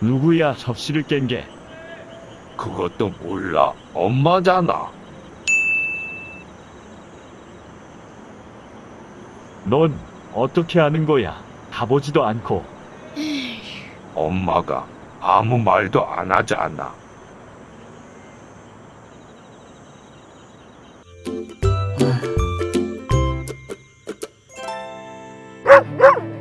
누구야 접시를 깬 게? 그것도 몰라. 엄마잖아. 넌 어떻게 아는 거야? 가보지도 않고. 엄마가 아무 말도 안 하지 않아. 아.